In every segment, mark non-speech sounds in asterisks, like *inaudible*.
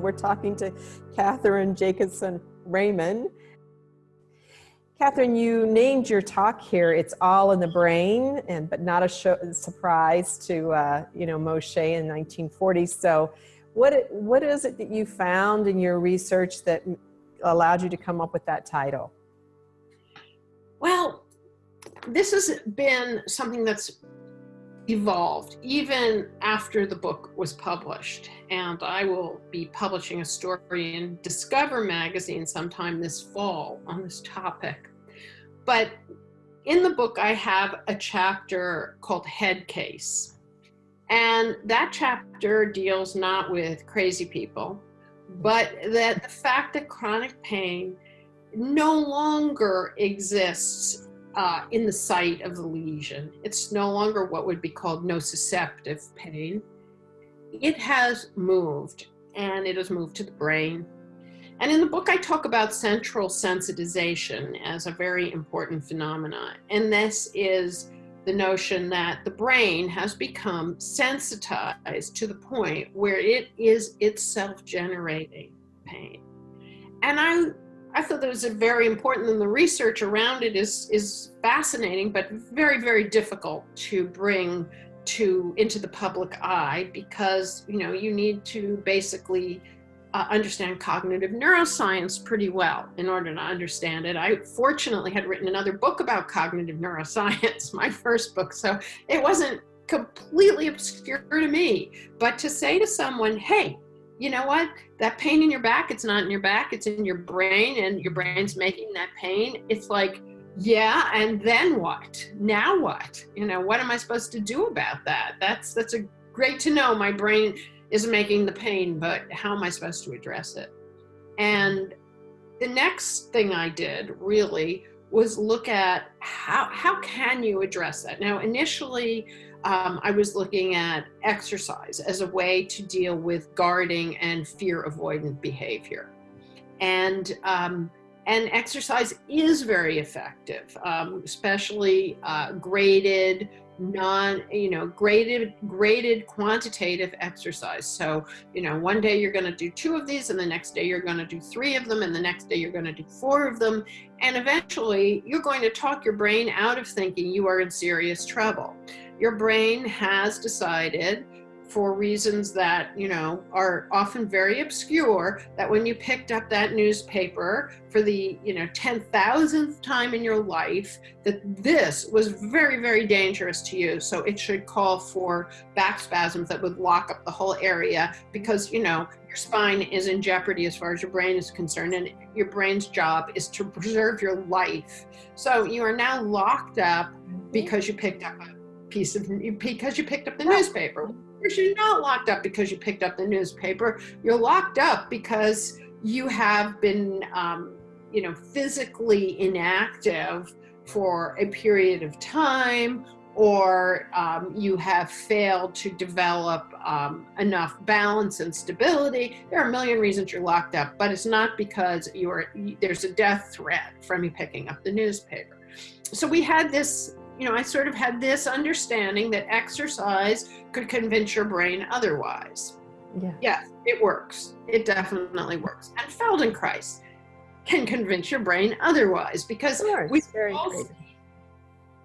We're talking to Cathryn Jakobson Ramin. Cathryn, you named your talk here, It's All in the Brain, and but not a show, surprise to, uh, you know, Moshe in 1940. So what, what is it that you found in your research that allowed you to come up with that title? Well, this has been something that's evolved even after the book was published. And I will be publishing a story in Discover magazine sometime this fall on this topic. But in the book, I have a chapter called Head Case. And that chapter deals not with crazy people, but that the fact that chronic pain no longer exists uh, in the site of the lesion. It's no longer what would be called nociceptive pain. It has moved and it has moved to the brain. And in the book, I talk about central sensitization as a very important phenomenon. And this is the notion that the brain has become sensitized to the point where it is itself generating pain. And I I thought that was very important and the research around it is, is fascinating, but very, very difficult to bring to into the public eye because, you know, you need to basically uh, understand cognitive neuroscience pretty well in order to understand it. I fortunately had written another book about cognitive neuroscience, *laughs* my first book, so it wasn't completely obscure to me. But to say to someone, hey, you know what? That pain in your back, it's not in your back, it's in your brain, and your brain's making that pain. It's like, yeah, and then what? Now what? You know, what am I supposed to do about that? That's that's a great to know. My brain is making the pain, but how am I supposed to address it? And the next thing I did really was look at how how can you address that? Now, initially, um, I was looking at exercise as a way to deal with guarding and fear avoidant behavior. And, um, and exercise is very effective, um, especially uh, graded, non, you know, graded, graded quantitative exercise. So, you know, one day you're going to do two of these and the next day you're going to do three of them and the next day you're going to do four of them. And eventually you're going to talk your brain out of thinking you are in serious trouble your brain has decided for reasons that you know are often very obscure that when you picked up that newspaper for the you know 10,000th time in your life that this was very very dangerous to you. So it should call for back spasms that would lock up the whole area because you know your spine is in jeopardy as far as your brain is concerned and your brain's job is to preserve your life. So you are now locked up mm-hmm. because you picked up a piece of because you picked up the newspaper. You're not locked up because you picked up the newspaper. You're locked up because you have been, um, you know, physically inactive for a period of time, or um, you have failed to develop um, enough balance and stability. There are a million reasons you're locked up, but it's not because you're there's a death threat from you picking up the newspaper. So we had this you know, I sort of had this understanding that exercise could convince your brain otherwise. Yeah. Yes, it works. It definitely works. And Feldenkrais can convince your brain otherwise because we've all,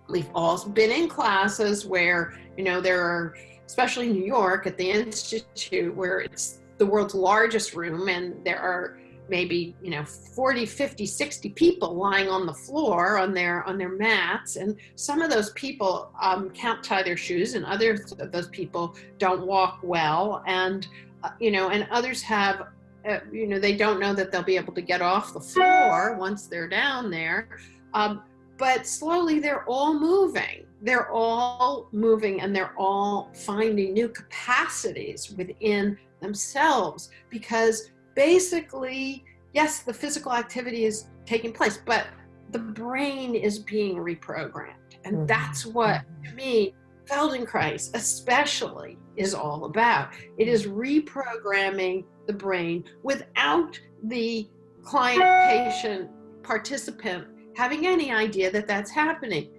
we've all been in classes where, you know, there are, especially in New York at the Institute, where it's the world's largest room and there are maybe you know 40 50 60 people lying on the floor on their on their mats. And some of those people um, can't tie their shoes and others of those people don't walk well. And uh, you know and others have uh, you know they don't know that they'll be able to get off the floor once they're down there. Um, but slowly they're all moving. They're all moving and they're all finding new capacities within themselves because basically, yes, the physical activity is taking place, but the brain is being reprogrammed. And mm-hmm. that's what, to me, Feldenkrais especially is all about. It is reprogramming the brain without the client, patient, participant having any idea that that's happening.